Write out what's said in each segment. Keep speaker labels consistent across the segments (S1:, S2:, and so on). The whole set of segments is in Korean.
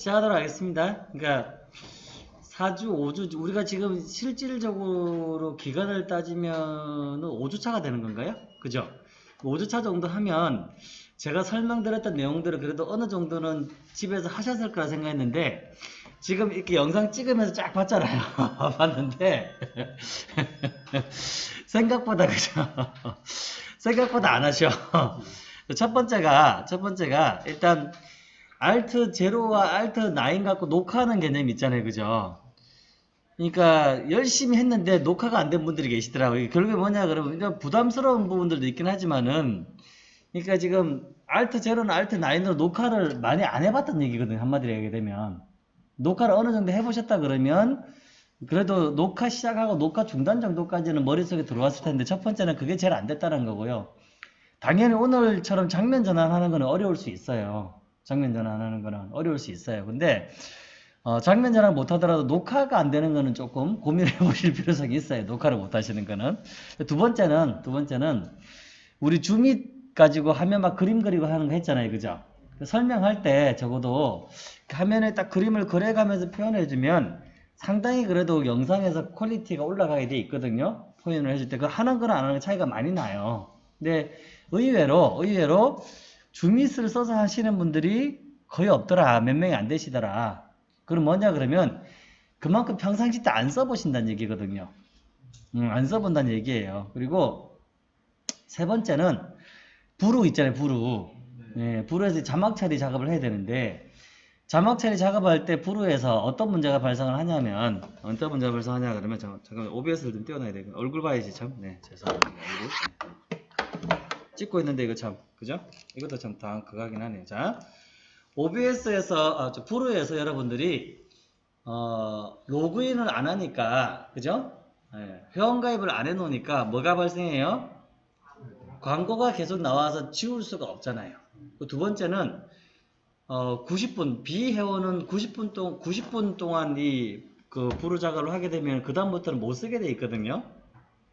S1: 시작하도록 하겠습니다. 그러니까 4주, 5주, 우리가 지금 실질적으로 기간을 따지면 5주차가 되는 건가요? 그죠? 5주차 정도 하면 제가 설명드렸던 내용들을 그래도 어느 정도는 집에서 하셨을 거라 생각했는데 지금 이렇게 영상 찍으면서 쫙 봤잖아요. 봤는데 생각보다 그죠? 생각보다 안 하셔. 첫 번째가 첫 번째가 일단 알트 제로와 알트 9 갖고 녹화하는 개념이 있잖아요. 그죠? 그러니까 열심히 했는데 녹화가 안 된 분들이 계시더라고요. 결국에 뭐냐 그러면 부담스러운 부분들도 있긴 하지만은 그러니까 지금 알트 제로나 알트 9으로 녹화를 많이 안 해봤던 얘기거든요. 한마디로 얘기하게 되면 녹화를 어느 정도 해보셨다 그러면 그래도 녹화 시작하고 녹화 중단 정도까지는 머릿속에 들어왔을 텐데 첫 번째는 그게 제일 안 됐다는 거고요. 당연히 오늘처럼 장면 전환하는 거는 어려울 수 있어요. 장면 전환하는 거는 어려울 수 있어요. 근데 어, 장면 전환 못하더라도 녹화가 안 되는 거는 조금 고민해 보실 필요성이 있어요. 녹화를 못 하시는 거는. 두 번째는, 두 번째는, 우리 줌이 가지고 화면 막 그림 그리고 하는 거 했잖아요. 그죠? 설명할 때 적어도 화면에 딱 그림을 그려가면서 표현해 주면 상당히 그래도 영상에서 퀄리티가 올라가게 돼 있거든요. 표현을 해줄 때. 그 하는 거랑 안 하는 거 차이가 많이 나요. 근데 의외로, 의외로 줌밋을 써서 하시는 분들이 거의 없더라. 몇 명이 안 되시더라. 그럼 뭐냐 그러면 그만큼 평상시 때 안 써보신다는 얘기거든요. 음, 안 써본다는 얘기예요. 그리고 세 번째는 부루 있잖아요. 부루. 예, 부루에서 자막 처리 작업을 해야 되는데 자막 처리 작업할 때 부루에서 어떤 문제가 발생을 하냐면 어떤 문제가 발생하냐 그러면 잠깐, 잠깐 OBS를 좀 띄워놔야 되고 얼굴 봐야지 참. 네, 죄송합니다. 얼굴. 찍고 있는데 이거 참 그죠? 이것도 참다 그거 하긴 하네요. 자. OBS에서 아, 저 프로에서 여러분들이 어, 로그인을 안 하니까 그죠? 예, 회원가입을 안 해놓으니까 뭐가 발생해요? 광고가 계속 나와서 지울 수가 없잖아요. 그두 번째는 어, 90분 비회원은 90분 동 90분 동안 이 그 부루 작업을 하게 되면 그 다음부터는 못 쓰게 돼 있거든요.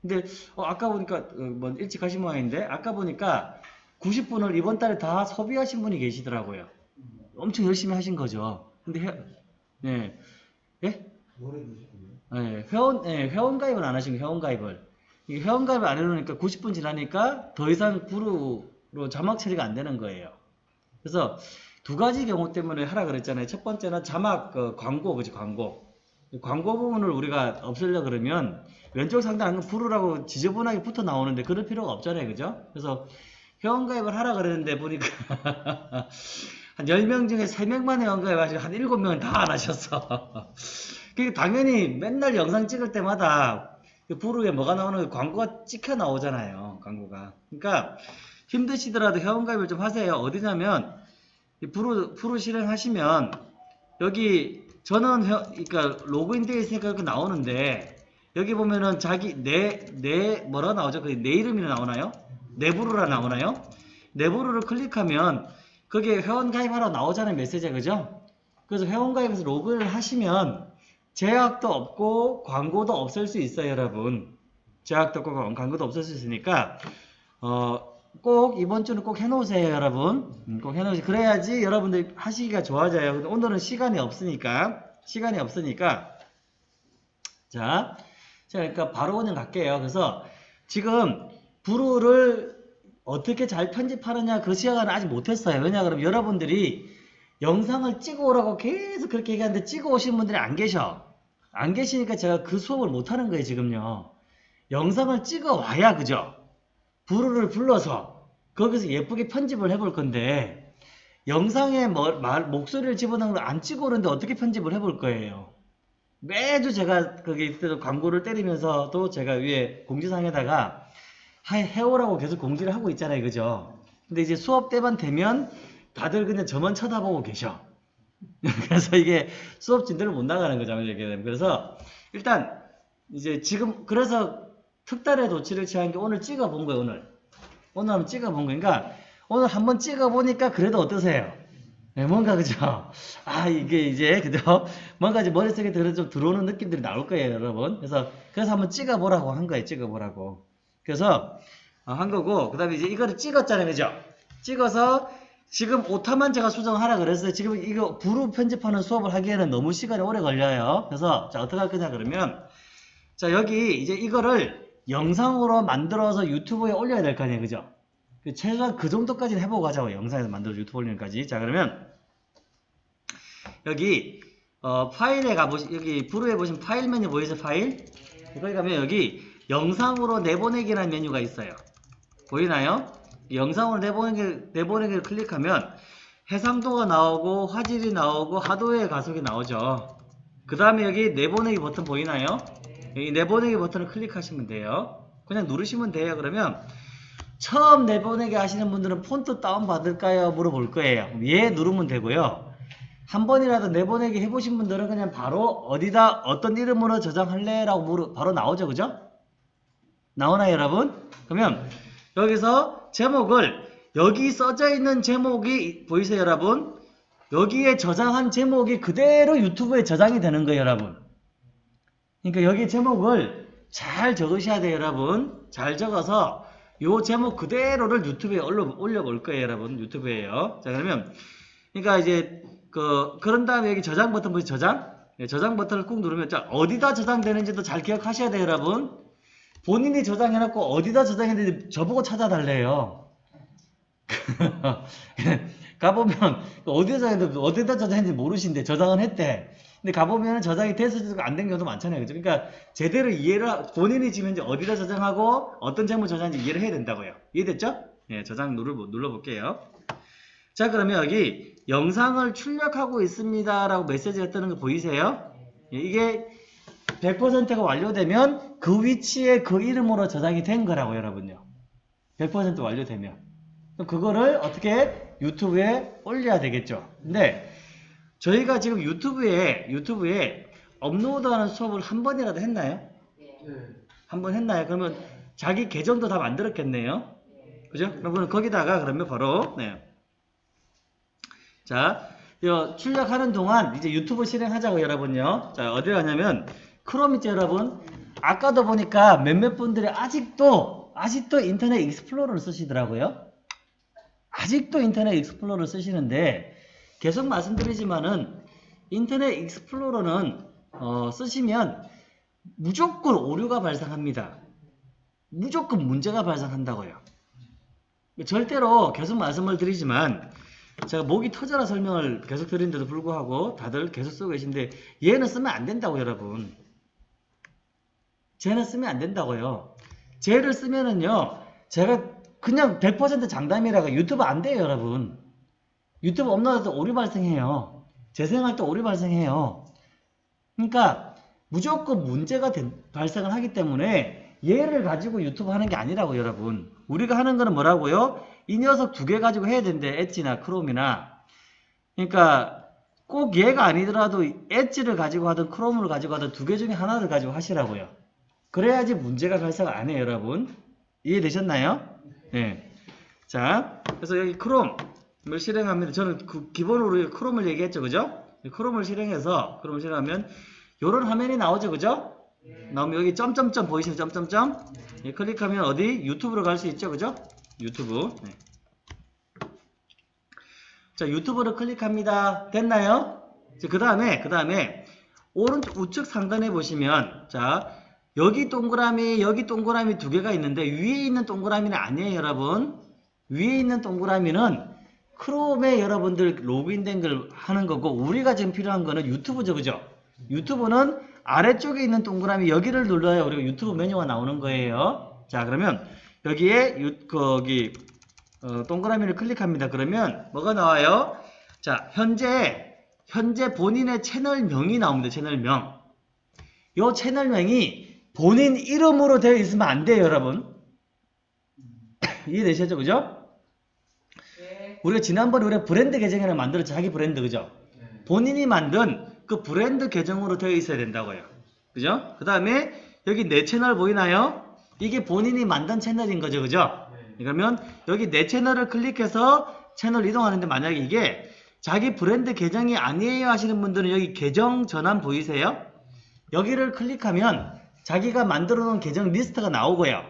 S1: 근데 어, 아까 보니까 어, 뭐 일찍 가신 모양인데 아까 보니까 90분을 이번 달에 다 소비하신 분이 계시더라고요. 엄청 열심히 하신 거죠. 근데 회, 네. 예? 네, 회원, 네, 회원 가입을 안 하신 거예요, 회원 가입을. 이게 회원 가입을 안 해 놓으니까 90분 지나니까 더 이상 부루로 자막 처리가 안 되는 거예요. 그래서 두 가지 경우 때문에 하라 그랬잖아요. 첫 번째는 자막, 그 광고, 그지, 광고. 광고 부분을 우리가 없애려 그러면 왼쪽 상단 부루라고 지저분하게 붙어 나오는데 그럴 필요가 없잖아요. 그죠? 그래서 회원 가입을 하라 그랬는데 보니까 한 10명 중에 3명만 회원가입 하시고 한 7명은 다 안 하셨어. 그게 당연히 맨날 영상 찍을 때마다 그 부루에 뭐가 나오는 거 광고가 찍혀 나오잖아요. 광고가. 그러니까 힘드시더라도 회원가입을 좀 하세요. 어디냐면 이 부루, 부루 실행하시면 여기 저는 회, 그러니까 로그인 되어 있으니까 이렇게 나오는데 여기 보면은 자기 내, 내 뭐라 나오죠? 그내 이름이 나오나요? 내부루라 나오나요? 내부루를 클릭하면 거기에 회원 가입하라 나오잖아요 메시지가 그죠? 그래서 회원 가입해서 로그인을 하시면 제약도 없고 광고도 없앨 수 있어요 여러분 제약도 없고 광고도 없앨 수 있으니까 어, 꼭 이번 주는 꼭 해놓으세요 여러분 음, 꼭 해놓으세요 그래야지 여러분들 하시기가 좋아져요 근데 오늘은 시간이 없으니까 시간이 없으니까 자, 자 그러니까 바로 그냥 갈게요 그래서 지금 부루를 어떻게 잘 편집하느냐 그 시간은 아직 못했어요. 왜냐 그러면 여러분들이 영상을 찍어 오라고 계속 그렇게 얘기하는데 찍어 오신 분들이 안 계셔. 안 계시니까 제가 그 수업을 못하는 거예요 지금요. 영상을 찍어 와야 그죠? 부르를 불러서 거기서 예쁘게 편집을 해볼 건데 영상에 뭐, 말, 목소리를 집어넣은 걸 안 찍어 오는데 어떻게 편집을 해볼 거예요. 매주 제가 거기 있을 광고를 때리면서도 제가 위에 공지사항에다가 해오라고 계속 공지를 하고 있잖아요. 그죠? 근데 이제 수업 때만 되면 다들 그냥 저만 쳐다보고 계셔. 그래서 이게 수업 진도를 못 나가는 거죠. 그래서 일단 이제 지금 그래서 특단의 조치를 취한 게 오늘 찍어본 거예요. 오늘. 오늘 한번 찍어본 거니까 오늘 한번 찍어보니까 그래도 어떠세요? 네, 뭔가 그죠? 아 이게 이제 그죠? 뭔가 이제 머릿속에 들어 좀 들어오는 느낌들이 나올 거예요, 여러분. 그래서 그래서 한번 찍어보라고 한 거예요. 찍어보라고. 그래서 어, 한 거고 그 다음에 이제 이거를 찍었잖아요 그죠 찍어서 지금 오타만 제가 수정하라 그랬어요. 지금 이거 부루 편집하는 수업을 하기에는 너무 시간이 오래 걸려요. 그래서 자 어떻게 할 거냐 그러면 자 여기 이제 이거를 영상으로 만들어서 유튜브에 올려야 될 거 아니에요. 그죠? 그 최소한 그 정도까지는 해보고 가자고 영상에서 만들어서 유튜브 올리는 까지. 자 그러면 여기 어, 파일에 가보시 여기 부루에 보시면 파일 메뉴 보이죠 파일? 거기 가면 여기 영상으로 내보내기라는 메뉴가 있어요. 보이나요? 영상으로 내보내기 내보내기를 클릭하면 해상도가 나오고 화질이 나오고 하드웨어 가속이 나오죠. 그 다음에 여기 내보내기 버튼 보이나요 여기 내보내기 버튼을 클릭하시면 돼요 그냥 누르시면 돼요 그러면 처음 내보내기 하시는 분들은 폰트 다운 받을까요? 물어볼 거예요. 예 누르면 되고요. 한 번이라도 내보내기 해보신 분들은 그냥 바로 어디다 어떤 이름으로 저장할래? 라고 물어 바로 나오죠. 그죠? 나오나요 여러분? 그러면 여기서 제목을 여기 써져 있는 제목이 보이세요 여러분? 여기에 저장한 제목이 그대로 유튜브에 저장이 되는 거예요 여러분. 그러니까 여기 제목을 잘 적으셔야 돼요 여러분. 잘 적어서 요 제목 그대로를 유튜브에 올려, 올려 볼 거예요, 여러분. 유튜브에요. 자, 그러면, 그러니까 이제, 그, 그런 다음에 여기 저장 버튼 보이죠? 저장? 네, 저장 버튼을 꾹 누르면, 자, 어디다 저장되는지도 잘 기억하셔야 돼요, 여러분. 본인이 저장해놓고 어디다 저장했는지 저보고 찾아달래요. 가보면, 어디다 저장했는지, 어디다 저장했는지 모르신데, 저장은 했대. 근데 가보면 저장이 돼서도 안 된 경우도 많잖아요. 그죠? 그러니까 제대로 이해를, 하- 본인이 지금 이제 어디다 저장하고 어떤 제목 저장인지 이해를 해야 된다고요. 이해됐죠? 예, 저장 눌러, 눌러 볼게요. 자, 그러면 여기 영상을 출력하고 있습니다. 라고 메시지가 뜨는 거 보이세요? 예, 이게 100%가 완료되면 그 위치에 그 이름으로 저장이 된 거라고 여러분요. 100% 완료되면. 그거를 어떻게 유튜브에 올려야 되겠죠. 근데 저희가 지금 유튜브에 유튜브에 업로드하는 수업을 한 번이라도 했나요? 한번 했나요? 그러면 자기 계정도 다 만들었겠네요. 그죠? 그러면 거기다가 그러면 바로 네. 자, 요 출력하는 동안 이제 유튜브 실행하자고 여러분요. 자, 어디 가냐면 크롬 있죠, 여러분. 아까도 보니까 몇몇 분들이 아직도 아직도 인터넷 익스플로러를 쓰시더라고요. 아직도 인터넷 익스플로러를 쓰시는데 계속 말씀드리지만은 인터넷 익스플로러는 어, 쓰시면 무조건 오류가 발생합니다. 무조건 문제가 발생한다고요. 절대로 계속 말씀을 드리지만 제가 목이 터져라 설명을 계속 드리는데도 불구하고 다들 계속 쓰고 계신데 얘는 쓰면 안 된다고 여러분. 쟤는 쓰면 안 된다고요. 쟤를 쓰면은요. 제가 그냥 100% 장담이라고 유튜브 안 돼요 여러분. 유튜브 업로드 때 오류 발생해요. 재생할 때 오류 발생해요. 그러니까 무조건 문제가 된- 발생을 하기 때문에 얘를 가지고 유튜브 하는 게 아니라고 여러분. 우리가 하는 거는 뭐라고요? 이 녀석 두 개 가지고 해야 된대. 엣지나 크롬이나. 그러니까 꼭 얘가 아니더라도 엣지를 가지고 하든 크롬을 가지고 하든 두 개 중에 하나를 가지고 하시라고요. 그래야지 문제가 발생 안 해요, 여러분. 이해되셨나요? 네. 자, 그래서 여기 크롬 을 실행합니다. 저는 그 기본으로 크롬을 얘기했죠, 그죠? 크롬을 실행해서 크롬을 실행하면 요런 화면이 나오죠, 그죠? 나오면 여기 점점점 보이시는 점점점 예, 클릭하면 어디 유튜브로 갈 수 있죠, 그죠? 유튜브. 네. 자, 유튜브를 클릭합니다. 됐나요? 그 다음에, 그 다음에, 오른쪽 우측 상단에 보시면, 자, 여기 동그라미, 여기 동그라미 두 개가 있는데, 위에 있는 동그라미는 아니에요, 여러분. 위에 있는 동그라미는 크롬에 여러분들 로그인된 걸 하는 거고, 우리가 지금 필요한 거는 유튜브죠, 그죠? 유튜브는 아래쪽에 있는 동그라미 여기를 눌러야 우리가 유튜브 메뉴가 나오는 거예요. 자, 그러면 여기에 유, 거기 어, 동그라미를 클릭합니다. 그러면 뭐가 나와요? 자, 현재 현재 본인의 채널명이 나옵니다. 채널명. 요 채널명이 본인 이름으로 되어 있으면 안 돼요, 여러분. 이해되셨죠? 그죠? 우리가 지난번에 우리가 브랜드 계정을 만들어 자기 브랜드 그죠? 본인이 만든 그 브랜드 계정으로 되어 있어야 된다고요. 그죠? 그 다음에 여기 내 채널 보이나요? 이게 본인이 만든 채널인 거죠. 그죠? 그러면 여기 내 채널을 클릭해서 채널 이동하는데 만약에 이게 자기 브랜드 계정이 아니에요 하시는 분들은 여기 계정 전환 보이세요? 여기를 클릭하면 자기가 만들어 놓은 계정 리스트가 나오고요.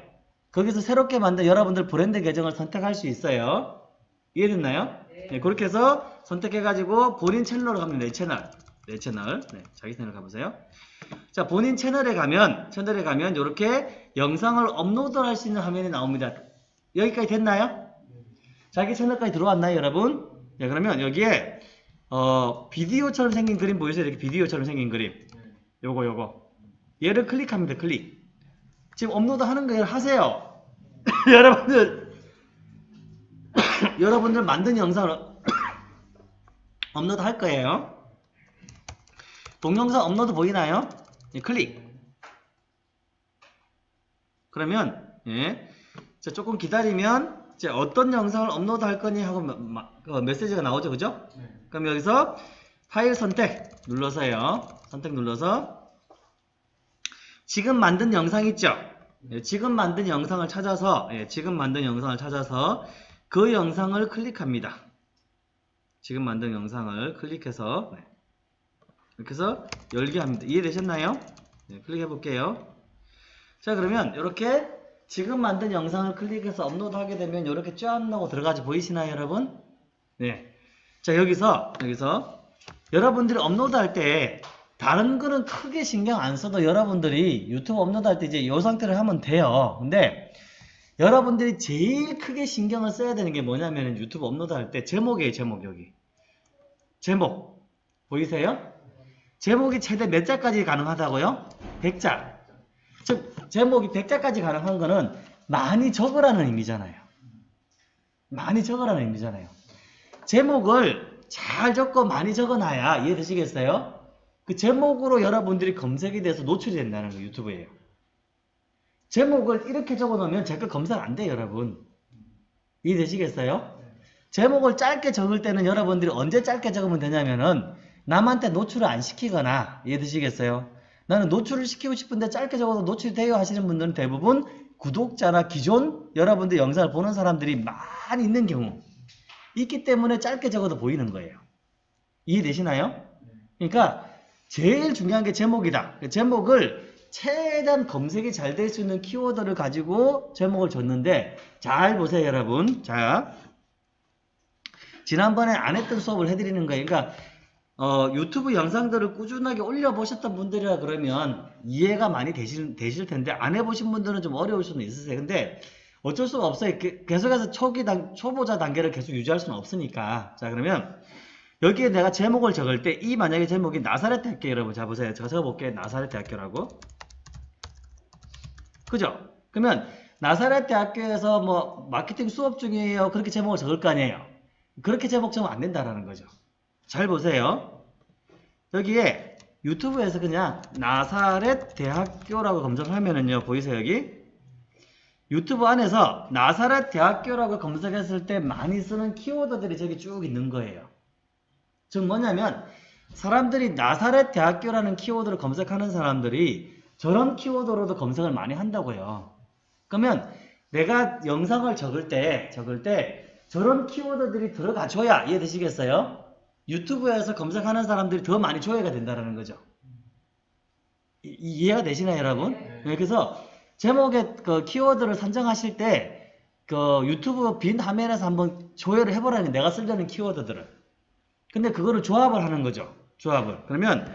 S1: 거기서 새롭게 만든 여러분들 브랜드 계정을 선택할 수 있어요. 이해됐나요? 네, 그렇게 해서 선택해가지고 본인 채널로 가면 내 채널. 내 채널. 네, 자기 채널 가보세요. 자, 본인 채널에 가면, 채널에 가면 이렇게 영상을 업로드 할 수 있는 화면이 나옵니다. 여기까지 됐나요? 자기 채널까지 들어왔나요, 여러분? 네, 그러면 여기에, 어, 비디오처럼 생긴 그림 보이세요? 이렇게 비디오처럼 생긴 그림. 요거, 요거. 얘를 클릭합니다, 클릭. 지금 업로드 하는 거예요. 하세요. 여러분들, 여러분들 만든 영상을 업로드 할 거예요. 동영상 업로드 보이나요? 예, 클릭. 그러면 예, 자, 조금 기다리면 이제 어떤 영상을 업로드 할 거니 하고 마- 마- 그 메시지가 나오죠, 그죠? 그럼 여기서 파일 선택 눌러서요. 선택 눌러서 지금 만든 영상 있죠? 예, 지금 만든 영상을 찾아서 예, 지금 만든 영상을 찾아서 그 영상을 클릭합니다. 지금 만든 영상을 클릭해서 네. 이렇게 해서 열기 합니다. 이해되셨나요? 네, 클릭해 볼게요. 자 그러면 이렇게 지금 만든 영상을 클릭해서 업로드 하게 되면 이렇게 쫙 나고 들어가지 보이시나요 여러분? 네. 자 여기서 여기서 여러분들이 업로드 할 때 다른 거는 크게 신경 안 써도 여러분들이 유튜브 업로드 할 때 이제 이 상태로 하면 돼요. 근데 여러분들이 제일 크게 신경을 써야 되는 게 뭐냐면 유튜브 업로드 할 때 제목이에요 제목 여기 제목 보이세요? 제목이 최대 몇 자까지 가능하다고요? 100자. 즉 제목이 100자까지 가능한 거는 많이 적으라는 의미잖아요. 많이 적으라는 의미잖아요. 제목을 잘 적고 많이 적어놔야 이해되시겠어요? 그 제목으로 여러분들이 검색이 돼서 노출이 된다는 거 유튜브에요. 제목을 이렇게 적어놓으면 제 거 검색 안 돼요, 여러분. 이해되시겠어요? 제목을 짧게 적을 때는 여러분들이 언제 짧게 적으면 되냐면은 남한테 노출을 안 시키거나 이해되시겠어요? 나는 노출을 시키고 싶은데 짧게 적어도 노출이 돼요 하시는 분들은 대부분 구독자나 기존 여러분들 영상을 보는 사람들이 많이 있는 경우 있기 때문에 짧게 적어도 보이는 거예요. 이해되시나요? 그러니까 제일 중요한 게 제목이다. 제목을 최대한 검색이 잘 될 수 있는 키워드를 가지고 제목을 줬는데 잘 보세요 여러분. 자 지난번에 안 했던 수업을 해드리는 거예요. 그러니까 어, 유튜브 영상들을 꾸준하게 올려보셨던 분들이라 그러면 이해가 많이 되실, 되실 텐데 안 해보신 분들은 좀 어려울 수는 있으세요. 근데 어쩔 수가 없어요. 게- 계속해서 초기 단, 초보자 단계를 계속 유지할 수는 없으니까. 자 그러면 여기에 내가 제목을 적을 때 이 만약에 제목이 나사렛 대학교 여러분 자 보세요. 제가 적어볼게요. 나사렛 대학교라고. 그죠? 그러면 나사렛 대학교에서 뭐 마케팅 수업 중이에요. 그렇게 제목을 적을 거 아니에요. 그렇게 제목 적으면 안 된다라는 거죠. 잘 보세요. 여기에 유튜브에서 그냥 나사렛 대학교라고 검색하면은요. 보이세요 여기? 유튜브 안에서 나사렛 대학교라고 검색했을 때 많이 쓰는 키워드들이 저기 쭉 있는 거예요. 즉 뭐냐면 사람들이 나사렛 대학교라는 키워드를 검색하는 사람들이 저런 키워드로도 검색을 많이 한다고요. 그러면 내가 영상을 적을 때 적을 때 저런 키워드들이 들어가 줘야 이해되시겠어요? 유튜브에서 검색하는 사람들이 더 많이 조회가 된다는 거죠. 이- 이해가 되시나요, 여러분? 네, 그래서 제목의 그 키워드를 선정하실 때 그 유튜브 빈 화면에서 한번 조회를 해보라는 내가 쓰려는 키워드들을. 근데 그거를 조합을 하는 거죠. 조합을. 그러면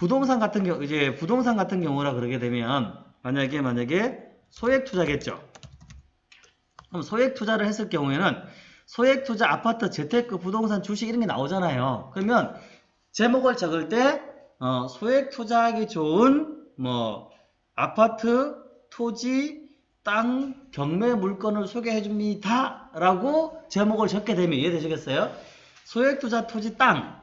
S1: 부동산 같은 경우 이제 부동산 같은 경우라 그러게 되면 만약에 만약에 소액 투자겠죠. 그럼 소액 투자를 했을 경우에는 소액 투자 아파트 재테크 부동산 주식 이런 게 나오잖아요. 그러면 제목을 적을 때 어, 소액 투자하기 좋은 뭐 아파트, 토지, 땅, 경매 물건을 소개해 줍니다. 라고 제목을 적게 되면 이해되시겠어요? 소액 투자 토지 땅,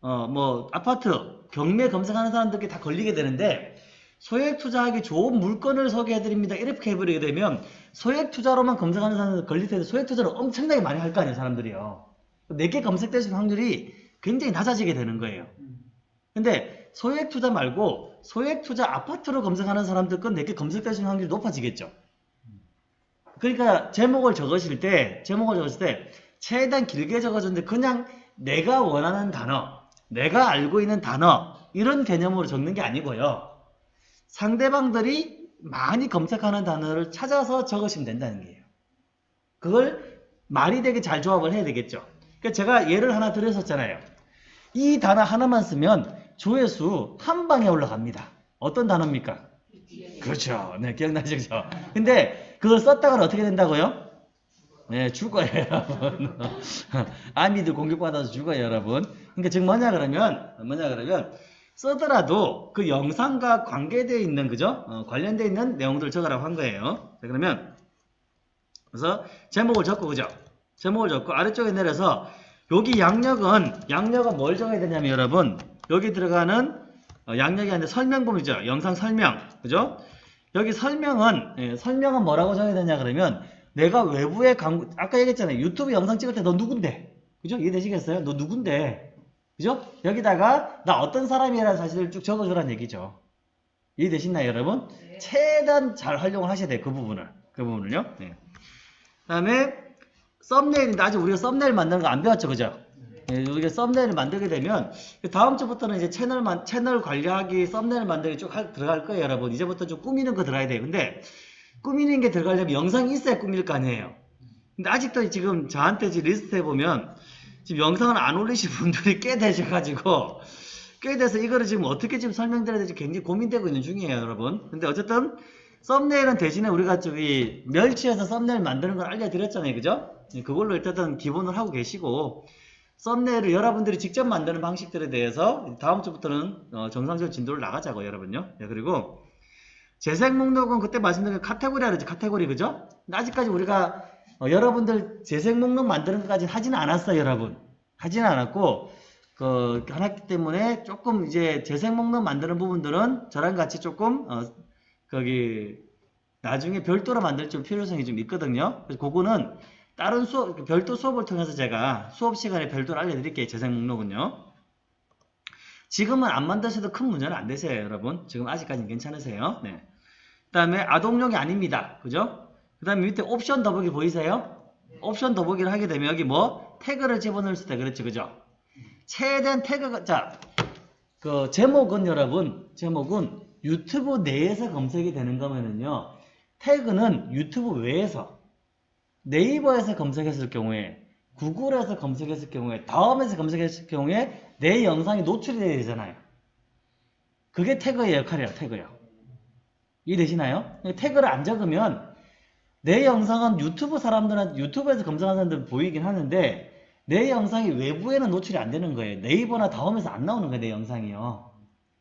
S1: 어, 뭐 아파트, 경매 검색하는 사람들께 다 걸리게 되는데 소액 투자하기 좋은 물건을 소개해 드립니다. 이렇게 해버리게 되면 소액 투자로만 검색하는 사람들 걸릴 텐데 소액 투자를 엄청나게 많이 할 거 아니에요, 사람들이요. 내게 검색되실 확률이 굉장히 낮아지게 되는 거예요. 근데 소액 투자 말고 소액 투자 아파트로 검색하는 사람들 건 내게 검색되실 확률이 높아지겠죠. 그러니까 제목을 적으실 때 제목을 적으실 때 최대한 길게 적어줬는데 그냥 내가 원하는 단어, 내가 알고 있는 단어 이런 개념으로 적는 게 아니고요. 상대방들이 많이 검색하는 단어를 찾아서 적으시면 된다는 거예요. 그걸 말이 되게 잘 조합을 해야 되겠죠. 그러니까 제가 예를 하나 드렸었잖아요. 이 단어 하나만 쓰면 조회수 한 방에 올라갑니다. 어떤 단어입니까? 그렇죠. 네, 기억나시죠? 근데 그걸 썼다가 어떻게 된다고요? 네, 죽어요, 여러분. 아미들 공격받아서 죽어요, 여러분. 그러니까 지금 뭐냐 그러면, 뭐냐 그러면, 쓰더라도 그 영상과 관계되어 있는, 그죠? 어, 관련되어 있는 내용들을 적으라고 한 거예요. 자, 그러면, 그래서 제목을 적고, 그죠? 제목을 적고, 아래쪽에 내려서, 여기 양력은, 양력은 뭘 적어야 되냐면, 여러분, 여기 들어가는 어, 양력이 아니라 설명본이죠. 영상 설명. 그죠? 여기 설명은, 예, 설명은 뭐라고 적어야 되냐 그러면, 내가 외부에 광고, 아까 얘기했잖아요. 유튜브 영상 찍을 때 너 누군데? 그죠? 이해되시겠어요? 너 누군데? 그죠? 여기다가 나 어떤 사람이라는 사실을 쭉 적어주라는 얘기죠. 이해되시나요, 여러분?
S2: 네.
S1: 최대한 잘 활용을 하셔야 돼요. 그 부분을. 그 부분을요. 네. 그 다음에 썸네일인데 아직 우리가 썸네일 만드는 거 안 배웠죠. 그죠? 예, 우리가 썸네일을 만들게 되면 다음 주부터는 이제 채널 만, 채널 관리하기 썸네일 만들기 쭉 할- 들어갈 거예요, 여러분. 이제부터 좀 꾸미는 거 들어야 돼요. 근데 꾸미는 게 들어가려면 영상이 있어야 꾸밀 거 아니에요. 근데 아직도 지금 저한테 지금 리스트에 보면 지금 영상을 안 올리신 분들이 꽤 되셔가지고 꽤 돼서 이거를 지금 어떻게 지금 설명드려야 될지 굉장히 고민되고 있는 중이에요, 여러분. 근데 어쨌든 썸네일은 대신에 우리가 저기 멸치에서 썸네일 만드는 걸 알려드렸잖아요, 그죠? 예, 그걸로 일단은 기본을 하고 계시고 썸네일을 여러분들이 직접 만드는 방식들에 대해서 다음 주부터는 어, 정상적인 진도를 나가자고 여러분요. 예, 그리고 재생 목록은 그때 말씀드린 카테고리라 그러지 카테고리 그죠? 아직까지 우리가 어, 여러분들 재생 목록 만드는 것까지 하지는 않았어요 여러분. 하지는 않았고 그 하기 때문에 조금 이제 재생 목록 만드는 부분들은 저랑 같이 조금 어, 거기 나중에 별도로 만들 좀 필요성이 좀 있거든요. 그래서 그거는 다른 수업 별도 수업을 통해서 제가 수업 시간에 별도로 알려드릴게요 재생 목록은요 지금은 안 만드셔도 큰 문제는 안 되세요, 여러분. 지금 아직까지는 괜찮으세요. 네. 그 다음에 아동용이 아닙니다. 그죠? 그 다음에 밑에 옵션 더보기 보이세요? 옵션 더보기를 하게 되면 여기 뭐 태그를 집어넣을 수 있다. 그렇죠. 그죠? 최대한 태그가, 자, 그 제목은 여러분, 제목은 유튜브 내에서 검색이 되는 거면은요, 태그는 유튜브 외에서 네이버에서 검색했을 경우에 구글에서 검색했을 경우에 다음에서 검색했을 경우에 내 영상이 노출이 돼야 되잖아요. 그게 태그의 역할이에요. 태그요. 이해되시나요? 태그를 안 적으면 내 영상은 유튜브 사람들한테 유튜브에서 검색하는 사람들 보이긴 하는데 내 영상이 외부에는 노출이 안 되는 거예요. 네이버나 다음에서 안 나오는 거예요. 내 영상이요.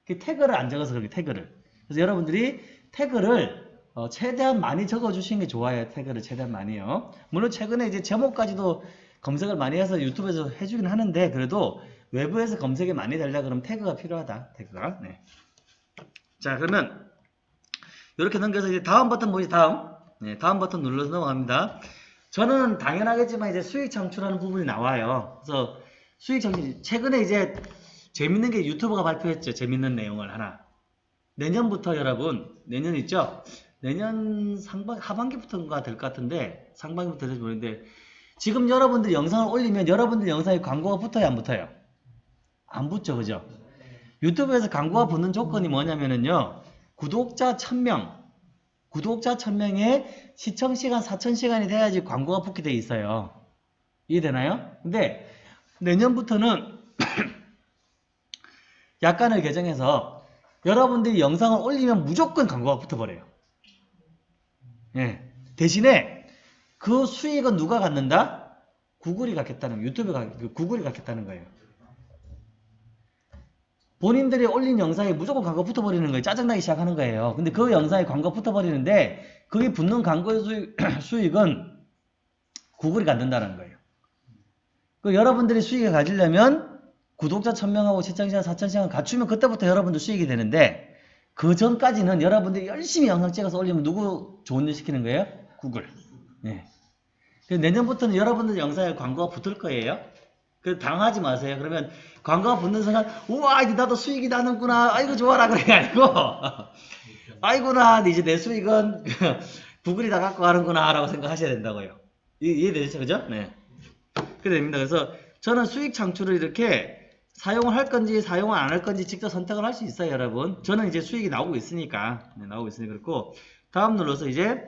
S1: 그 태그를 안 적어서 그렇게 태그를. 그래서 여러분들이 태그를 어, 최대한 많이 적어주시는 게 좋아요. 태그를 최대한 많이요. 물론 최근에 이제 제목까지도 검색을 많이 해서 유튜브에서 해주긴 하는데 그래도 외부에서 검색이 많이 되려 그러면 태그가 필요하다. 태그가. 네. 자 그러면 이렇게 넘겨서 이제 다음 버튼 뭐지 다음? 네, 다음 버튼 눌러서 넘어갑니다. 저는 당연하겠지만 이제 수익 창출하는 부분이 나와요. 그래서 수익 창출 최근에 이제 재밌는 게 유튜브가 발표했죠. 재밌는 내용을 하나. 내년부터 여러분 내년 있죠? 내년 상반 하반기부터인가 될 것 같은데 상반기부터 될지 모르겠는데 지금 여러분들 영상을 올리면 여러분들 영상에 광고가 붙어요 안 붙어요? 안 붙죠 그죠? 유튜브에서 광고가 붙는 조건이 뭐냐면은요 구독자 1000명 구독자 1000명에 시청시간 4000시간이 돼야지 광고가 붙게 돼 있어요 이해되나요? 근데 내년부터는 약간을 개정해서 여러분들이 영상을 올리면 무조건 광고가 붙어버려요 예. 대신에 그 수익은 누가 갖는다? 구글이 갖겠다는 유튜브가 그 구글이 갖겠다는 거예요. 본인들이 올린 영상에 무조건 광고 붙어버리는 거예요. 짜증나기 시작하는 거예요. 근데 그 영상에 광고 붙어버리는데 거기 붙는 광고의 수익, 수익은 구글이 갖는다는 거예요. 그 여러분들이 수익을 가지려면 구독자 1000명하고 시청시간 4000시간 갖추면 그때부터 여러분들 수익이 되는데 그 전까지는 여러분들이 열심히 영상 찍어서 올리면 누구 좋은 일 시키는 거예요? 구글. 네. 내년부터는 여러분들 영상에 광고가 붙을 거예요. 그 당하지 마세요. 그러면 광고가 붙는 순간 우와 이제 나도 수익이 나는구나. 아이고 좋아라 그래 아니고 아이고 나 이제 내 수익은 구글이 다 갖고 가는구나 라고 생각하셔야 된다고요. 이- 이해되시죠? 그죠? 네. 그래 됩니다. 그래서 저는 수익 창출을 이렇게 사용을 할 건지 사용을 안 할 건지 직접 선택을 할 수 있어요 여러분 저는 이제 수익이 나오고 있으니까 네, 나오고 있으니까 그렇고 다음 눌러서 이제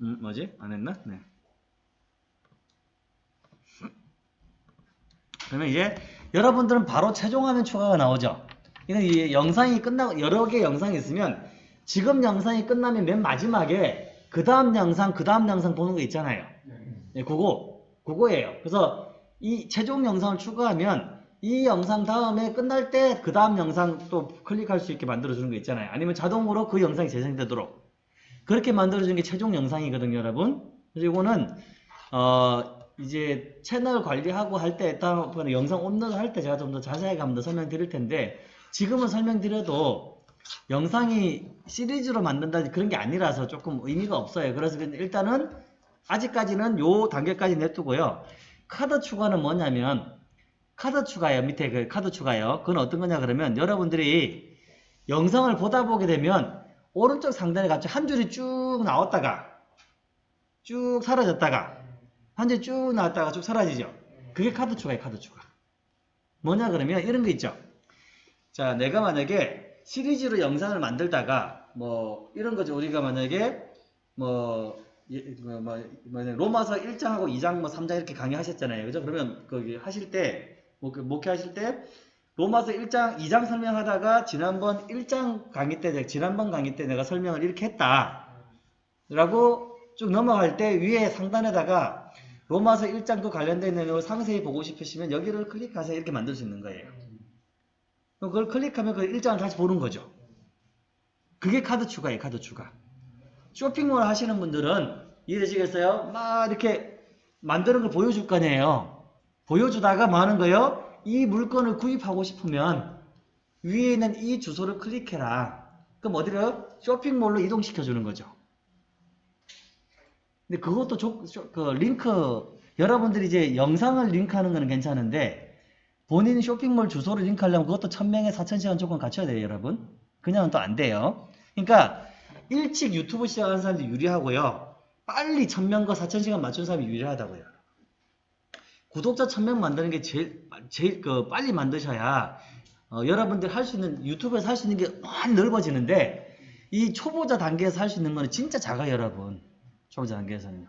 S1: 음, 뭐지 안 했나 네. 그러면 이제 여러분들은 바로 최종 화면 추가가 나오죠. 이건 이 영상이 끝나고 여러 개 영상이 있으면 지금 영상이 끝나면 맨 마지막에 그 다음 영상 그 다음 영상 보는 거 있잖아요. 예, 그거 그거예요. 그래서 이 최종 영상을 추가하면 이 영상 다음에 끝날 때 그 다음 영상 또 클릭할 수 있게 만들어주는 거 있잖아요. 아니면 자동으로 그 영상이 재생되도록 그렇게 만들어주는 게 최종 영상이거든요, 여러분. 이거는 어 이제 채널 관리하고 할 때 다음번에 영상 업로드 할 때 제가 좀 더 자세하게 한번 더 설명드릴 텐데 지금은 설명드려도 영상이 시리즈로 만든다든지 그런 게 아니라서 조금 의미가 없어요. 그래서 일단은 아직까지는 요 단계까지 냅두고요. 카드 추가는 뭐냐면 카드 추가요. 밑에 그 카드 추가요. 그건 어떤 거냐 그러면 여러분들이 영상을 보다 보게 되면 오른쪽 상단에 갑자기 한 줄이 쭉 나왔다가 쭉 사라졌다가 한 줄이 쭉 나왔다가 쭉 사라지죠. 그게 카드 추가예요. 카드 추가. 뭐냐 그러면 이런 거 있죠. 자, 내가 만약에 시리즈로 영상을 만들다가 뭐 이런 거죠. 우리가 만약에 뭐, 예, 뭐, 뭐, 뭐 로마서 1장하고 2장 뭐 3장 이렇게 강의하셨잖아요. 그죠? 그러면 거기 하실 때 목- 목회 하실 때 로마서 1장 2장 설명하다가 지난번 1장 강의 때 지난번 강의 때 내가 설명을 이렇게 했다. 라고 쭉 넘어갈 때 위에 상단에다가 로마서 1장 그 관련된 내용을 상세히 보고 싶으시면 여기를 클릭하세요. 이렇게 만들 수 있는 거예요. 그걸 클릭하면 그 1장을 다시 보는 거죠. 그게 카드 추가예요. 카드 추가. 쇼핑몰 하시는 분들은 이해되시겠어요? 막 이렇게 만드는 걸 보여줄 거 아니에요. 보여주다가 뭐 하는 거예요? 이 물건을 구입하고 싶으면 위에 있는 이 주소를 클릭해라. 그럼 어디를? 쇼핑몰로 이동시켜 주는 거죠. 근데 그것도 조- 쇼- 그 링크 여러분들이 이제 영상을 링크하는 거는 괜찮은데 본인 쇼핑몰 주소를 링크하려면 그것도 1000명에 4000시간 조건 갖춰야 돼요, 여러분. 그냥은 또 안 돼요. 그러니까 일찍 유튜브 시작하는 사람들이 유리하고요. 빨리 1000명과 4000시간 맞춘 사람이 유리하다고요. 구독자 1000명 만드는 게 제일 제일 그 빨리 만드셔야 어, 여러분들 할 수 있는 유튜브에서 할 수 있는 게 많이 넓어지는데 이 초보자 단계에서 할 수 있는 거는 진짜 작아요, 여러분. 초보자 단계에서는요.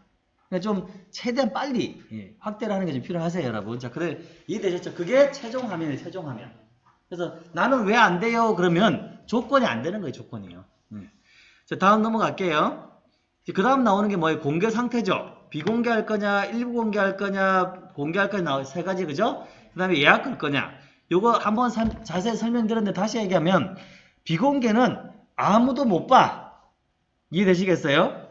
S1: 그러니까 좀 최대한 빨리 예, 확대를 하는 게 좀 필요하세요, 여러분. 자, 그래 이해되셨죠? 그게 최종 화면이에요, 최종 화면. 그래서 나는 왜 안 돼요? 그러면 조건이 안 되는 거예요, 조건이요. 음. 자, 다음 넘어갈게요. 그 다음 나오는 게 뭐예요? 공개 상태죠. 비공개할 거냐, 일부 공개할 거냐, 공개할 거냐, 세 가지, 그죠? 그 다음에 예약 걸 거냐. 요거 한번 사- 자세히 설명드렸는데 다시 얘기하면, 비공개는 아무도 못 봐. 이해되시겠어요?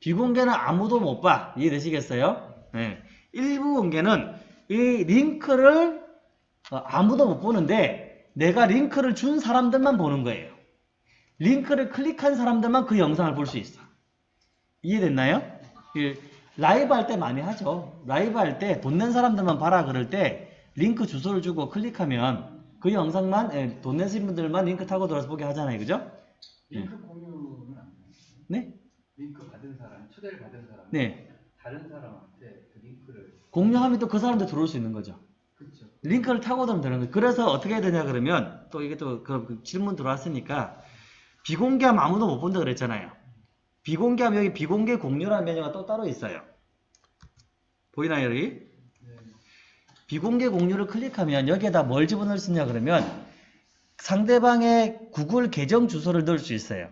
S1: 비공개는 아무도 못 봐. 이해되시겠어요? 네. 일부 공개는 이 링크를 어, 아무도 못 보는데, 내가 링크를 준 사람들만 보는 거예요. 링크를 클릭한 사람들만 그 영상을 볼 수 있어. 이해됐나요? 그 라이브 할 때 많이 하죠. 라이브 할 때 돈 낸 사람들만 봐라 그럴 때 링크 주소를 주고 클릭하면 그 영상만 예, 돈 내신 분들만 링크 타고 들어서 보게 하잖아요. 그죠?
S2: 링크 공유는 안 돼요.
S1: 네?
S2: 링크 받은 사람, 초대를 받은 사람,
S1: 네.
S2: 다른 사람한테 그 링크를
S1: 공유하면 또 그 사람들 들어올 수 있는 거죠.
S2: 그렇죠.
S1: 링크를 타고 들어오면 되는 거예요. 그래서 어떻게 해야 되냐 그러면 또 이게 또 그 질문 들어왔으니까 비공개하면 아무도 못 본다 그랬잖아요. 비공개하면 여기 비공개 공유라는 메뉴가 또 따로 있어요. 보이나요 여기?
S2: 네.
S1: 비공개 공유를 클릭하면 여기에다 뭘 집어넣을 수 있냐 그러면 상대방의 구글 계정 주소를 넣을 수 있어요.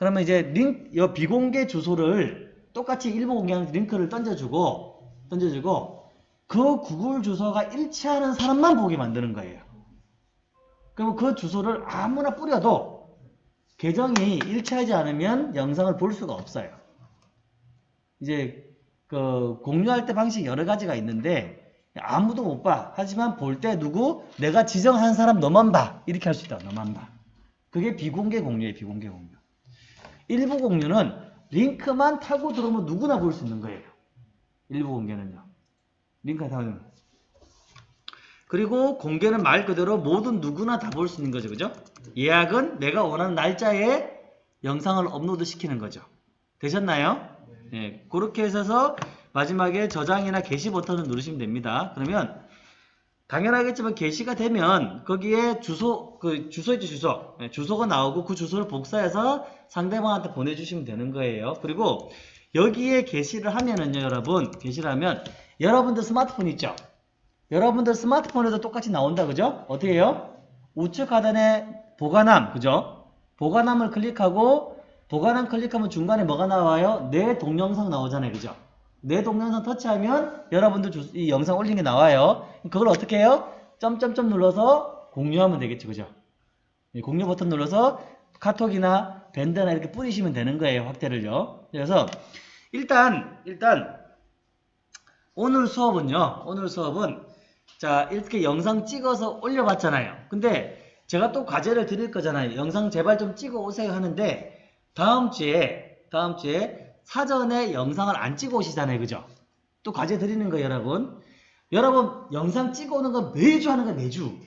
S1: 그러면 이제 링, 이 비공개 주소를 똑같이 일부 공개하는 링크를 던져주고 던져주고 그 구글 주소가 일치하는 사람만 보게 만드는 거예요. 그러면 그 주소를 아무나 뿌려도 계정이 일치하지 않으면 영상을 볼 수가 없어요. 이제 그 공유할 때 방식이 여러 가지가 있는데 아무도 못 봐. 하지만 볼 때 누구 내가 지정한 사람 너만 봐. 이렇게 할 수 있다. 너만 봐. 그게 비공개 공유예요. 비공개 공유. 일부 공유는 링크만 타고 들어오면 누구나 볼 수 있는 거예요. 일부 공개는요. 링크 타고 그리고 공개는 말 그대로 모든 누구나 다 볼 수 있는 거죠. 그죠? 예약은 내가 원하는 날짜에 영상을 업로드 시키는 거죠. 되셨나요? 예, 그렇게 해서 마지막에 저장이나 게시 버튼을 누르시면 됩니다. 그러면 당연하겠지만 게시가 되면 거기에 주소 그 주소 있죠 주소 예, 주소가 나오고 그 주소를 복사해서 상대방한테 보내주시면 되는 거예요. 그리고 여기에 게시를 하면은요 여러분 게시를 하면 여러분들 스마트폰 있죠? 여러분들 스마트폰에도 똑같이 나온다 그죠? 어떻게 해요? 우측 하단에 보관함 그죠? 보관함을 클릭하고 보관함 클릭하면 중간에 뭐가 나와요? 내 동영상 나오잖아요 그죠? 내 동영상 터치하면 여러분들 주- 이 영상 올린 게 나와요 그걸 어떻게 해요? 점점점 눌러서 공유하면 되겠죠 그죠? 이 공유 버튼 눌러서 카톡이나 밴드나 이렇게 뿌리시면 되는 거예요 확대를요 그래서 일단 일단 오늘 수업은요 오늘 수업은 자 이렇게 영상 찍어서 올려봤잖아요 근데 제가 또 과제를 드릴 거잖아요 영상 제발 좀 찍어 오세요 하는데 다음 주에 다음 주에 사전에 영상을 안 찍어 오시잖아요. 그죠? 또 과제 드리는 거예요 여러분. 여러분 영상 찍어 오는 건 매주 하는 거예요 매주.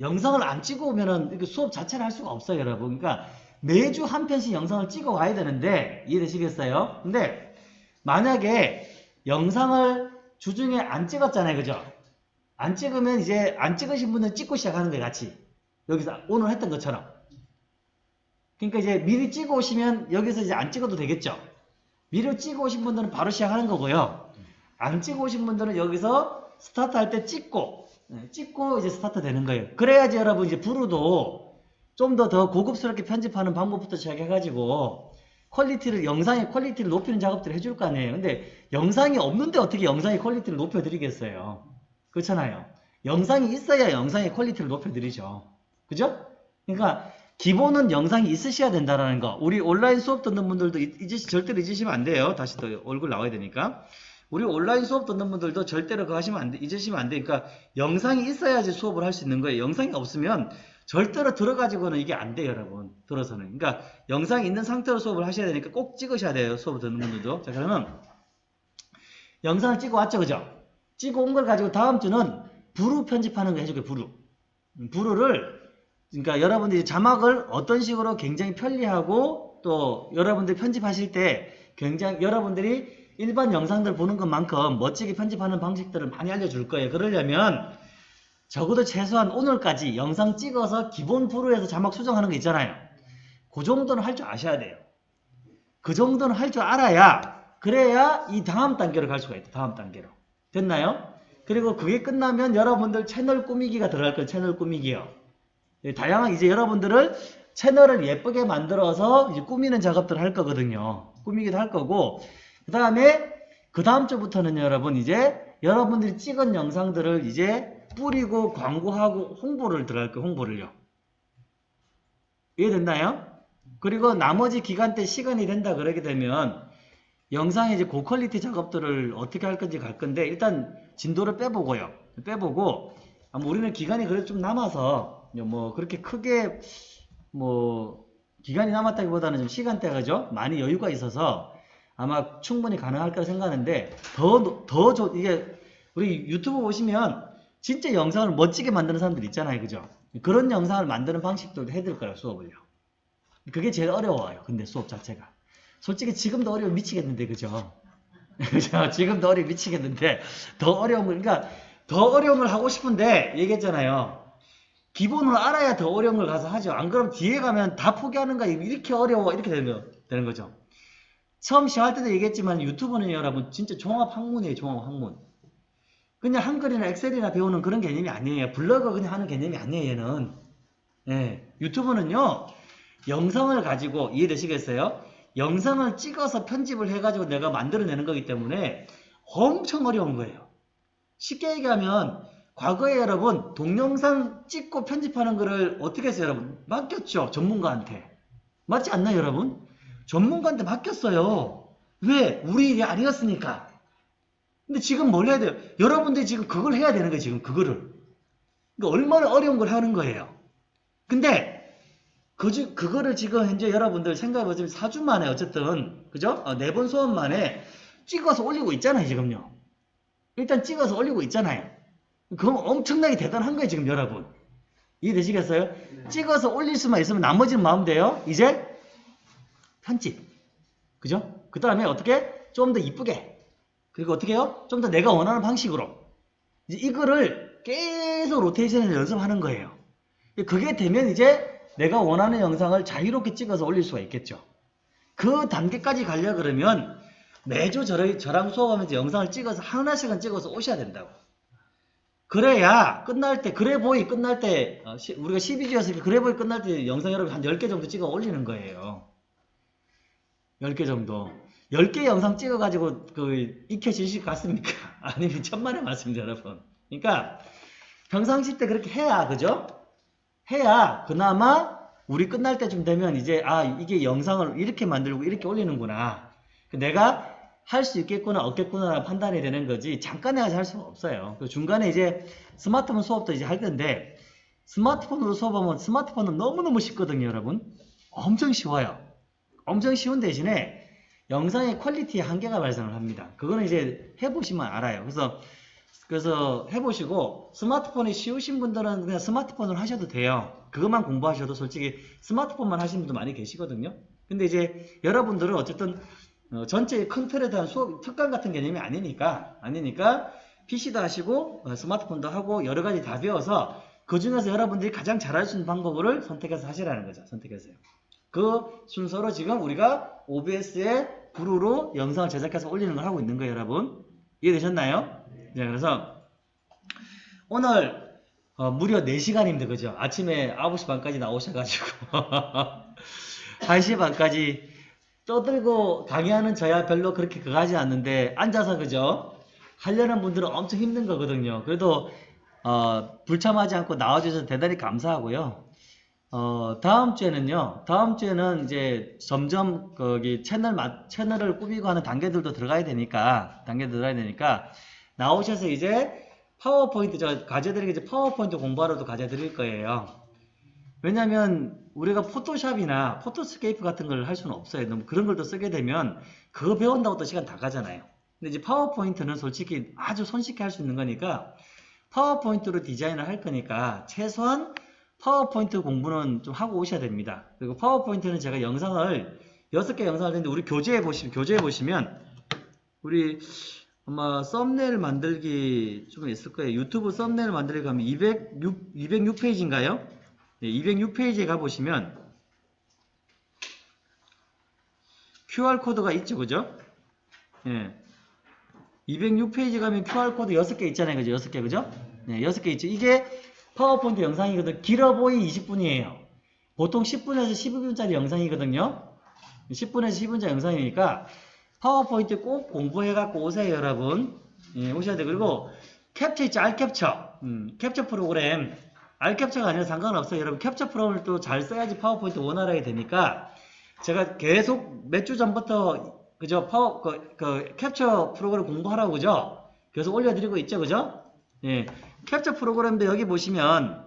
S1: 영상을 안 찍어 오면은 수업 자체를 할 수가 없어요 여러분. 그러니까 매주 한 편씩 영상을 찍어 와야 되는데 이해되시겠어요? 근데 만약에 영상을 주중에 안 찍었잖아요 그죠? 안 찍으면 이제 안 찍으신 분들 찍고 시작하는 거예요 같이. 여기서 오늘 했던 것처럼. 그러니까 이제 미리 찍어 오시면 여기서 이제 안 찍어도 되겠죠 미리 찍어 오신 분들은 바로 시작하는 거고요. 안 찍어 오신 분들은 여기서 스타트 할 때 찍고 네, 찍고 이제 스타트 되는 거예요. 그래야지 여러분 이제 VLLO도 좀 더 더 고급스럽게 편집하는 방법부터 시작해가지고 퀄리티를 영상의 퀄리티를 높이는 작업들을 해줄 거 아니에요. 근데 영상이 없는데 어떻게 영상의 퀄리티를 높여드리겠어요? 그렇잖아요. 영상이 있어야 영상의 퀄리티를 높여드리죠. 그죠? 그러니까 기본은 영상이 있으셔야 된다라는 거 우리 온라인 수업 듣는 분들도 잊- 잊으시, 절대로 잊으시면 안 돼요 다시 또 얼굴 나와야 되니까 우리 온라인 수업 듣는 분들도 절대로 그거 하시면 안 돼, 잊으시면 안 돼. 그러니까 영상이 있어야지 수업을 할 수 있는 거예요. 영상이 없으면 절대로 들어가지고는 이게 안 돼요, 여러분. 들어서는. 그러니까 영상이 있는 상태로 수업을 하셔야 되니까 꼭 찍으셔야 돼요, 수업을 듣는 분들도. 자, 그러면 영상을 찍어 왔죠, 그죠? 찍어 온 걸 가지고 다음 주는 부루 편집하는 거 해줄게요, 부루. 음, 부루를 그러니까 여러분들이 자막을 어떤 식으로 굉장히 편리하고 또 여러분들이 편집하실 때 굉장히 여러분들이 일반 영상들 보는 것만큼 멋지게 편집하는 방식들을 많이 알려줄 거예요. 그러려면 적어도 최소한 오늘까지 영상 찍어서 기본 부루에서 자막 수정하는 거 있잖아요. 그 정도는 할 줄 아셔야 돼요. 그 정도는 할 줄 알아야 그래야 이 다음 단계로 갈 수가 있다. 다음 단계로. 됐나요? 그리고 그게 끝나면 여러분들 채널 꾸미기가 들어갈 거예요. 채널 꾸미기요. 예, 다양한 이제 여러분들을 채널을 예쁘게 만들어서 이제 꾸미는 작업들을 할 거거든요. 꾸미기도 할 거고 그 다음에 그 다음 주부터는 여러분 이제 여러분들이 찍은 영상들을 이제 뿌리고 광고하고 홍보를 들어갈 거예요. 홍보를요. 이해됐나요? 그리고 나머지 기간 때 시간이 된다 그러게 되면 영상의 이제 고퀄리티 작업들을 어떻게 할 건지 갈 건데 일단 진도를 빼보고요. 빼보고 아마 우리는 기간이 그래도 좀 남아서 뭐 그렇게 크게 뭐 기간이 남았다기보다는 좀 시간대가 그죠? 많이 여유가 있어서 아마 충분히 가능할 거라 생각하는데 더 더 좋 이게 우리 유튜브 보시면 진짜 영상을 멋지게 만드는 사람들 있잖아요. 그죠? 그런 영상을 만드는 방식도 해드릴 거예요. 수업을요. 그게 제일 어려워요. 근데 수업 자체가. 솔직히 지금도 어려워 미치겠는데 그죠? 지금도 어려워 미치겠는데 더 어려운 걸 그러니까 더 어려운 걸 하고 싶은데 얘기했잖아요. 기본을 알아야 더 어려운 걸 가서 하죠. 안 그러면 뒤에 가면 다 포기하는 거야. 이렇게 어려워. 이렇게 되는, 거, 되는 거죠. 처음 시작할 때도 얘기했지만 유튜브는 여러분 진짜 종합 학문이에요. 종합 학문. 그냥 한글이나 엑셀이나 배우는 그런 개념이 아니에요. 블로그 그냥 하는 개념이 아니에요. 얘는. 예, 유튜브는요. 영상을 가지고 이해되시겠어요? 영상을 찍어서 편집을 해가지고 내가 만들어내는 거기 때문에 엄청 어려운 거예요. 쉽게 얘기하면 과거에 여러분 동영상 찍고 편집하는 거를 어떻게 했어요 여러분? 맡겼죠 전문가한테 맞지 않나요 여러분? 전문가한테 맡겼어요 왜? 우리 일이 아니었으니까 근데 지금 뭘 해야 돼요? 여러분들이 지금 그걸 해야 되는 거예요 지금 그거를 그러니까 얼마나 어려운 걸 하는 거예요 근데 그, 주- 그거를 지금 현재 여러분들 생각해보시면 4주 만에 어쨌든 그죠? 네번 수업 만에 찍어서 올리고 있잖아요 지금요 일단 찍어서 올리고 있잖아요 그건 엄청나게 대단한 거예요, 지금 여러분. 이해되시겠어요?
S2: 네.
S1: 찍어서 올릴 수만 있으면 나머지는 마음 돼요. 이제 편집. 그죠? 그 다음에 어떻게? 좀 더 이쁘게. 그리고 어떻게 해요? 좀 더 내가 원하는 방식으로. 이제 이거를 계속 로테이션을 연습하는 거예요. 그게 되면 이제 내가 원하는 영상을 자유롭게 찍어서 올릴 수가 있겠죠. 그 단계까지 가려 그러면 매주 저랑, 저랑 수업하면서 영상을 찍어서 하나씩은 찍어서 오셔야 된다고. 그래야 끝날 때 그래보이 끝날 때 어, 시- 우리가 12주였으니까 그래보이 끝날 때 영상 여러분 한 10개 정도 찍어 올리는 거예요. 10개 정도. 10개 영상 찍어가지고 그 익혀지실 것 같습니까? 아니면 천만의 말씀입니다, 여러분. 그러니까 평상시 때 그렇게 해야 그죠? 해야 그나마 우리 끝날 때쯤 되면 이제 아 이게 영상을 이렇게 만들고 이렇게 올리는구나. 내가 할 수 있겠구나 없겠구나 판단이 되는 거지 잠깐 해서 할 수가 없어요. 그 중간에 이제 스마트폰 수업도 이제 할 텐데 스마트폰으로 수업하면 스마트폰은 너무너무 쉽거든요, 여러분. 엄청 쉬워요. 엄청 쉬운 대신에 영상의 퀄리티에 한계가 발생을 합니다. 그거는 이제 해보시면 알아요. 그래서 그래서 해보시고 스마트폰이 쉬우신 분들은 그냥 스마트폰을 하셔도 돼요. 그것만 공부하셔도 솔직히 스마트폰만 하시는 분도 많이 계시거든요. 근데 이제 여러분들은 어쨌든 어, 전체 큰 틀에 대한 수업 특강 같은 개념이 아니니까 아니니까 PC도 하시고 어, 스마트폰도 하고 여러 가지 다 배워서 그 중에서 여러분들이 가장 잘할 수 있는 방법을 선택해서 하시라는 거죠. 선택해서요. 그 순서로 지금 우리가 OBS에 브루로 영상을 제작해서 올리는 걸 하고 있는 거예요, 여러분. 이해되셨나요? 네, 그래서 오늘 어, 무려 4시간입니다. 그죠? 아침에 9시 반까지 나오셔가지고 1시 반까지 떠들고 강의하는 저야 별로 그렇게 그거 하지 않는데 앉아서 그죠? 하려는 분들은 엄청 힘든 거거든요. 그래도 어, 불참하지 않고 나와주셔서 대단히 감사하고요. 어, 다음 주에는요, 다음 주에는 이제 점점 거기 채널, 마- 채널을 꾸미고 하는 단계들도 들어가야 되니까, 단계 들어가야 되니까, 나오셔서 이제 파워포인트, 저 과제들에게 이제 파워포인트 공부하러도 과제 드릴 거예요. 왜냐면 우리가 포토샵이나 PhotoScape 같은 걸 할 수는 없어요. 너무 그런 걸 또 쓰게 되면 그거 배운다고 또 시간 다 가잖아요. 근데 이제 파워포인트는 솔직히 아주 손쉽게 할 수 있는 거니까 파워포인트로 디자인을 할 거니까 최소한 파워포인트 공부는 좀 하고 오셔야 됩니다. 그리고 파워포인트는 제가 영상을 6개 영상을 했는데 우리 교재에 보시면 교재에 보시면 우리 아마 썸네일 만들기 좀 있을 거예요. 유튜브 썸네일 만들기 가면 206, 206페이지인가요? 네, 206페이지에 가보시면 QR코드가 있죠, 그죠? 예. 206페이지 가면 QR코드 6개 있잖아요, 그죠? 6개, 그죠? 네, 6개 있죠. 이게 파워포인트 영상이거든. 길어 봐야 20분이에요. 보통 10분에서 12분짜리 영상이거든요. 10분에서 12분짜리 영상이니까 파워포인트 꼭 공부해갖고 오세요, 여러분. 예, 오셔야 돼. 그리고 캡처 있죠, 알캡처. 음, 캡처 프로그램. 알캡처가 아니라 상관없어요. 여러분, 캡처 프로그램을 또 잘 써야지 파워포인트 원활하게 되니까 제가 계속 몇 주 전부터 그죠? 파워, 그, 그 캡처 프로그램 공부하라고 그죠? 계속 올려드리고 있죠, 그죠? 예. 캡처 프로그램도 여기 보시면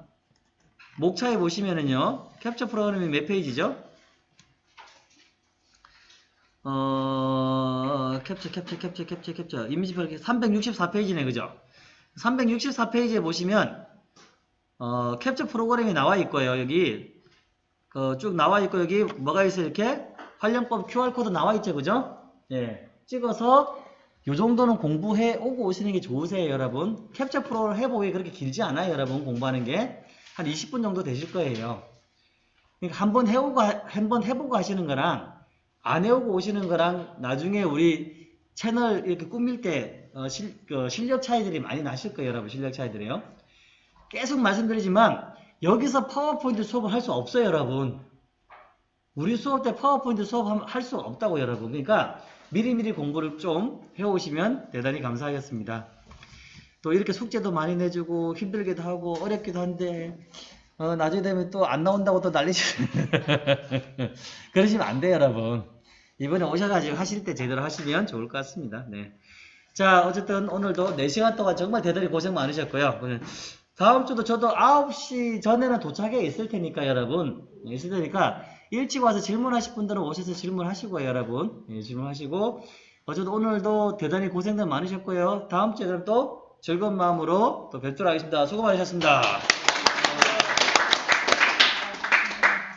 S1: 목차에 보시면은요 캡처 프로그램이 몇 페이지죠? 어 캡처 캡처 캡처 캡처 캡처 이미지 별 364페이지네 그죠? 364페이지에 보시면 어 캡처 프로그램이 나와 있고요 여기 그 쭉 나와 있고 여기 뭐가 있어요 이렇게 활용법 QR코드 나와 있죠 그죠? 예 찍어서 요 정도는 공부해 오고 오시는 게 좋으세요, 여러분. 캡처 프로를 해보기 그렇게 길지 않아요, 여러분. 공부하는 게. 한 20분 정도 되실 거예요. 그러니까 한번 해오고, 한번 해보고 하시는 거랑, 안 해오고 오시는 거랑, 나중에 우리 채널 이렇게 꾸밀 때, 어, 실, 그 실력 차이들이 많이 나실 거예요, 여러분. 실력 차이들이요. 계속 말씀드리지만, 여기서 파워포인트 수업을 할 수 없어요, 여러분. 우리 수업 때 파워포인트 수업 할 수 없다고, 여러분. 그러니까, 미리미리 공부를 좀 해오시면 대단히 감사하겠습니다. 또 이렇게 숙제도 많이 내주고 힘들기도 하고 어렵기도 한데 어, 나중에 되면 또 안 나온다고 또 난리치 그러시면 안 돼요 여러분 이번에 오셔가지고 하실 때 제대로 하시면 좋을 것 같습니다 네. 자 어쨌든 오늘도 4시간 동안 정말 대단히 고생 많으셨고요 오늘 다음 주도 저도 9시 전에는 도착해 있을 테니까 여러분. 예, 있을 테니까 일찍 와서 질문하실 분들은 오셔서 질문하시고요 여러분. 예, 질문하시고. 어쨌든 오늘도 대단히 고생들 많으셨고요. 다음 주에 그럼 또 즐거운 마음으로 또 뵙도록 하겠습니다. 수고 많으셨습니다